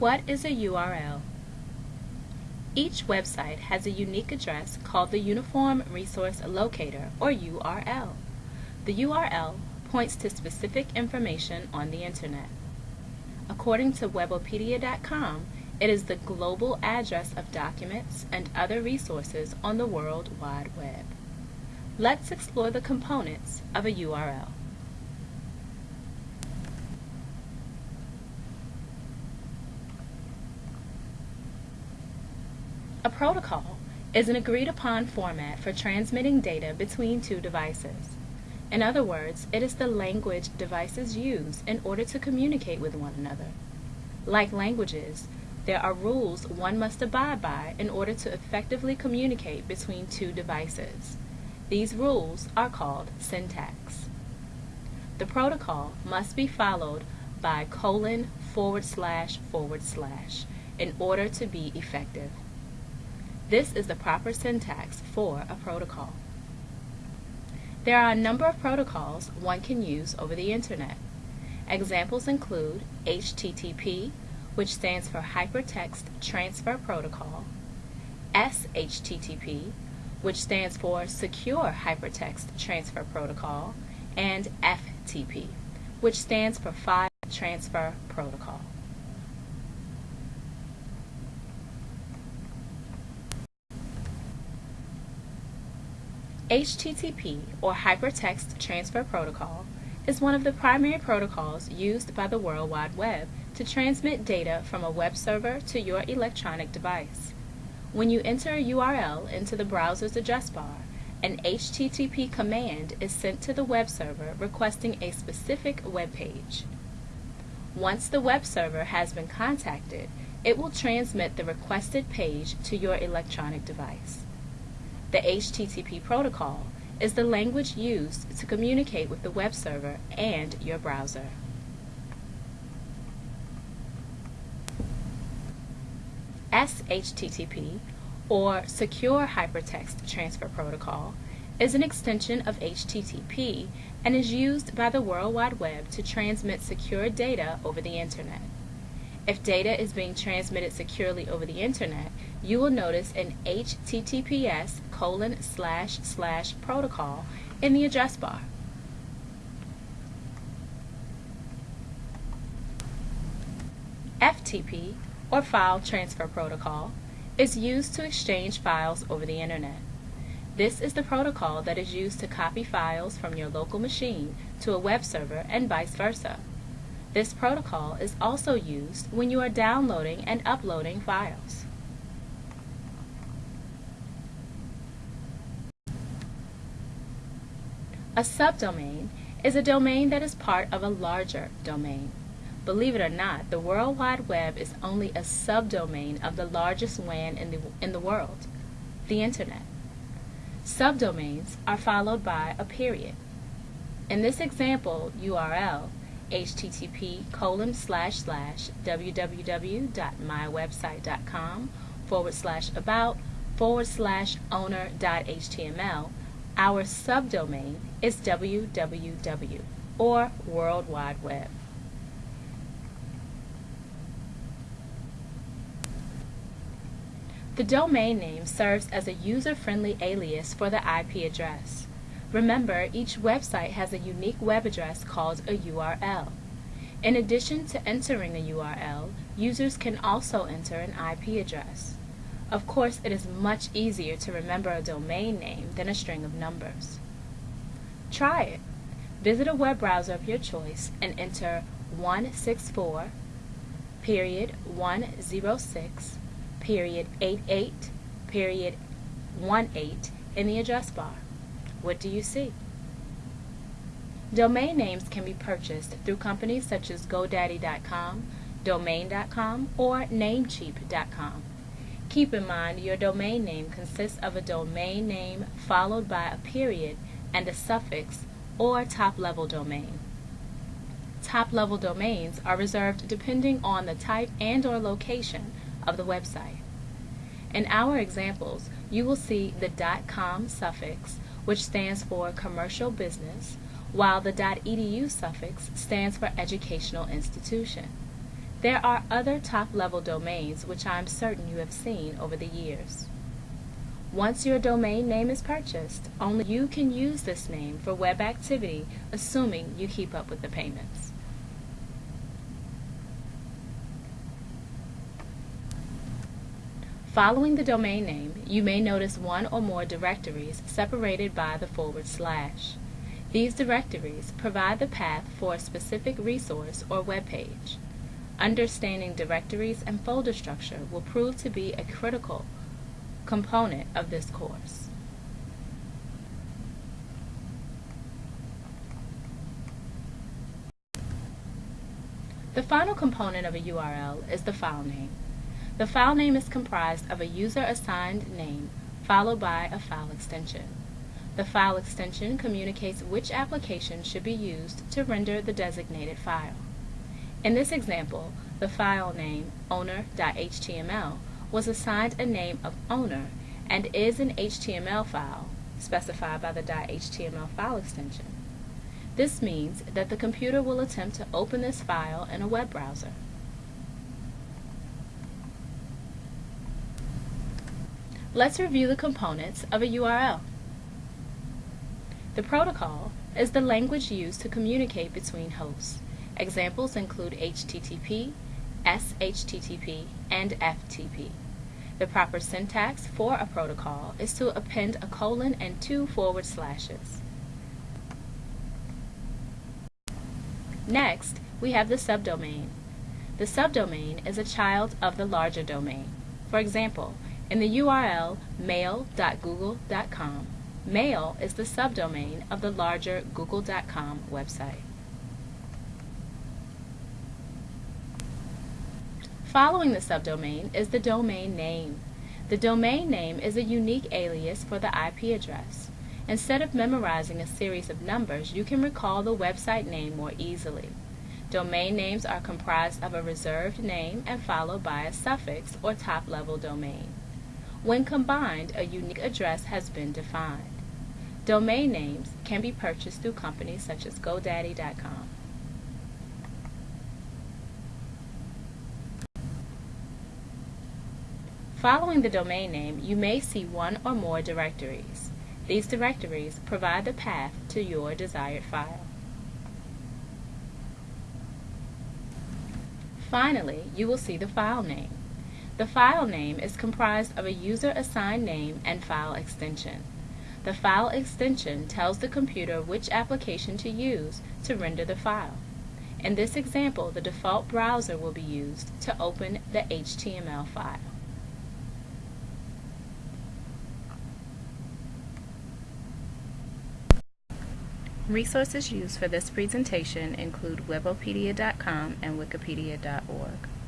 What is a URL? Each website has a unique address called the Uniform Resource Locator, or URL. The URL points to specific information on the Internet. According to Webopedia.com, it is the global address of documents and other resources on the World Wide Web. Let's explore the components of a URL. A protocol is an agreed upon format for transmitting data between two devices. In other words, it is the language devices use in order to communicate with one another. Like languages, there are rules one must abide by in order to effectively communicate between two devices. These rules are called syntax. The protocol must be followed by colon forward slash forward slash in order to be effective. This is the proper syntax for a protocol. There are a number of protocols one can use over the Internet. Examples include HTTP, which stands for Hypertext Transfer Protocol, SHTTP, which stands for Secure Hypertext Transfer Protocol, and FTP, which stands for File Transfer Protocol. HTTP, or Hypertext Transfer Protocol, is one of the primary protocols used by the World Wide Web to transmit data from a web server to your electronic device. When you enter a URL into the browser's address bar, an HTTP command is sent to the web server requesting a specific web page. Once the web server has been contacted, it will transmit the requested page to your electronic device. The HTTP protocol is the language used to communicate with the web server and your browser. SHTTP, or Secure Hypertext Transfer Protocol, is an extension of HTTP and is used by the World Wide Web to transmit secure data over the Internet. If data is being transmitted securely over the Internet, you will notice an HTTPS colon slash slash protocol in the address bar. FTP, or File Transfer Protocol, is used to exchange files over the Internet. This is the protocol that is used to copy files from your local machine to a web server and vice versa. This protocol is also used when you are downloading and uploading files. A subdomain is a domain that is part of a larger domain. Believe it or not, the World Wide Web is only a subdomain of the largest WAN in the, in the world, the Internet. Subdomains are followed by a period. In this example URL, http colon slash slash www.mywebsite.com forward slash about forward slash owner.html, our subdomain is www or World Wide Web. The domain name serves as a user-friendly alias for the IP address. Remember, each website has a unique web address called a URL. In addition to entering a URL, users can also enter an IP address. Of course, it is much easier to remember a domain name than a string of numbers. Try it. Visit a web browser of your choice and enter 164 period 106 period 88 period 18 in the address bar. What do you see? Domain names can be purchased through companies such as GoDaddy.com, Domain.com, or Namecheap.com. Keep in mind your domain name consists of a domain name followed by a period and a suffix or top-level domain. Top-level domains are reserved depending on the type and or location of the website. In our examples, you will see the .com suffix which stands for commercial business, while the .edu suffix stands for educational institution. There are other top-level domains which I am certain you have seen over the years. Once your domain name is purchased, only you can use this name for web activity assuming you keep up with the payments. Following the domain name, you may notice one or more directories separated by the forward slash. These directories provide the path for a specific resource or web page. Understanding directories and folder structure will prove to be a critical component of this course. The final component of a URL is the file name. The file name is comprised of a user-assigned name followed by a file extension. The file extension communicates which application should be used to render the designated file. In this example, the file name owner.html was assigned a name of owner and is an HTML file specified by the .html file extension. This means that the computer will attempt to open this file in a web browser. Let's review the components of a URL. The protocol is the language used to communicate between hosts. Examples include HTTP, SHTTP, and FTP. The proper syntax for a protocol is to append a colon and two forward slashes. Next, we have the subdomain. The subdomain is a child of the larger domain. For example, in the URL mail.google.com, mail is the subdomain of the larger google.com website. Following the subdomain is the domain name. The domain name is a unique alias for the IP address. Instead of memorizing a series of numbers, you can recall the website name more easily. Domain names are comprised of a reserved name and followed by a suffix or top-level domain. When combined, a unique address has been defined. Domain names can be purchased through companies such as GoDaddy.com. Following the domain name, you may see one or more directories. These directories provide the path to your desired file. Finally, you will see the file name. The file name is comprised of a user-assigned name and file extension. The file extension tells the computer which application to use to render the file. In this example, the default browser will be used to open the HTML file. Resources used for this presentation include webopedia.com and wikipedia.org.